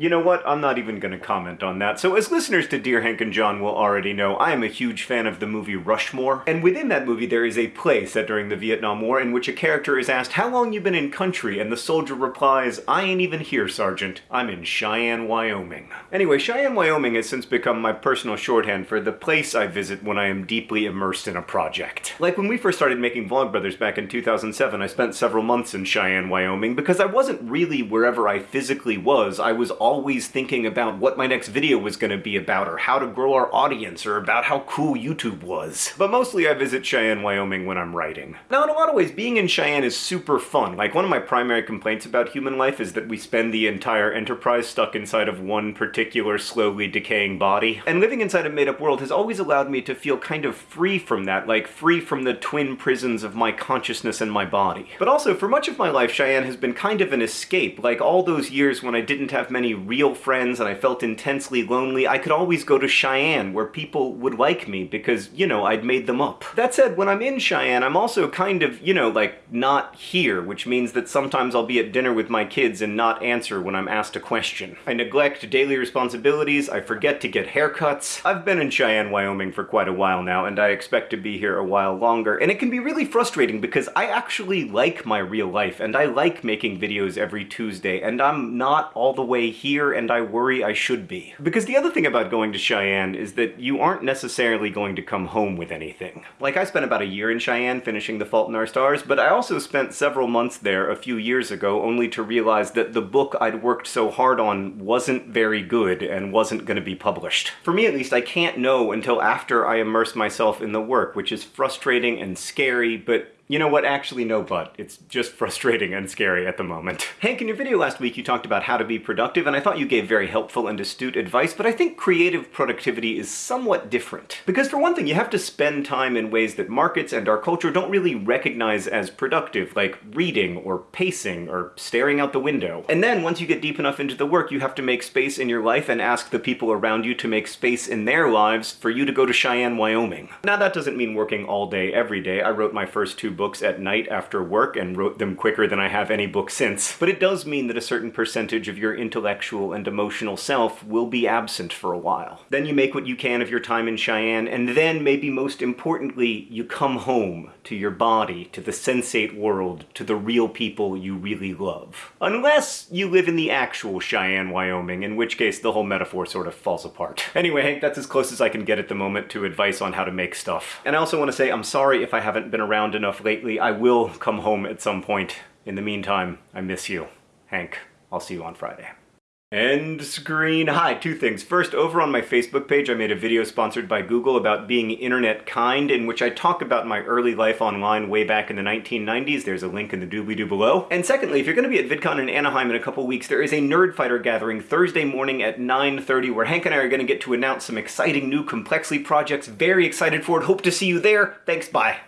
You know what? I'm not even going to comment on that. So as listeners to Dear Hank and John will already know, I am a huge fan of the movie Rushmore. And within that movie there is a play set during the Vietnam War in which a character is asked, how long you been in country? And the soldier replies, I ain't even here, Sergeant. I'm in Cheyenne, Wyoming. Anyway, Cheyenne, Wyoming has since become my personal shorthand for the place I visit when I am deeply immersed in a project. Like when we first started making Vlogbrothers back in 2007, I spent several months in Cheyenne, Wyoming because I wasn't really wherever I physically was. I was always thinking about what my next video was going to be about, or how to grow our audience, or about how cool YouTube was. But mostly I visit Cheyenne, Wyoming when I'm writing. Now, in a lot of ways, being in Cheyenne is super fun. Like, one of my primary complaints about human life is that we spend the entire Enterprise stuck inside of one particular slowly decaying body. And living inside a made-up world has always allowed me to feel kind of free from that, like free from the twin prisons of my consciousness and my body. But also, for much of my life, Cheyenne has been kind of an escape. Like, all those years when I didn't have many real friends and I felt intensely lonely, I could always go to Cheyenne where people would like me because, you know, I'd made them up. That said, when I'm in Cheyenne, I'm also kind of, you know, like, not here, which means that sometimes I'll be at dinner with my kids and not answer when I'm asked a question. I neglect daily responsibilities, I forget to get haircuts. I've been in Cheyenne, Wyoming for quite a while now, and I expect to be here a while longer, and it can be really frustrating because I actually like my real life, and I like making videos every Tuesday, and I'm not all the way here, and I worry I should be. Because the other thing about going to Cheyenne is that you aren't necessarily going to come home with anything. Like, I spent about a year in Cheyenne finishing The Fault in Our Stars, but I also spent several months there a few years ago only to realize that the book I'd worked so hard on wasn't very good and wasn't going to be published. For me at least, I can't know until after I immerse myself in the work, which is frustrating and scary, but you know what? Actually, no but. It's just frustrating and scary at the moment. Hank, in your video last week you talked about how to be productive, and I thought you gave very helpful and astute advice, but I think creative productivity is somewhat different. Because for one thing, you have to spend time in ways that markets and our culture don't really recognize as productive, like reading, or pacing, or staring out the window. And then, once you get deep enough into the work, you have to make space in your life and ask the people around you to make space in their lives for you to go to Cheyenne, Wyoming. Now that doesn't mean working all day, every day. I wrote my first two books at night after work and wrote them quicker than I have any book since. But it does mean that a certain percentage of your intellectual and emotional self will be absent for a while. Then you make what you can of your time in Cheyenne, and then, maybe most importantly, you come home to your body, to the sensate world, to the real people you really love. Unless you live in the actual Cheyenne, Wyoming, in which case the whole metaphor sort of falls apart. Anyway, Hank, that's as close as I can get at the moment to advice on how to make stuff. And I also want to say I'm sorry if I haven't been around enough lately. I will come home at some point. In the meantime, I miss you. Hank, I'll see you on Friday. End screen. Hi, two things. First, over on my Facebook page, I made a video sponsored by Google about being internet kind, in which I talk about my early life online way back in the 1990s. There's a link in the doobly-doo below. And secondly, if you're going to be at VidCon in Anaheim in a couple weeks, there is a Nerdfighter gathering Thursday morning at 9.30, where Hank and I are going to get to announce some exciting new Complexly projects. Very excited for it. Hope to see you there. Thanks, bye.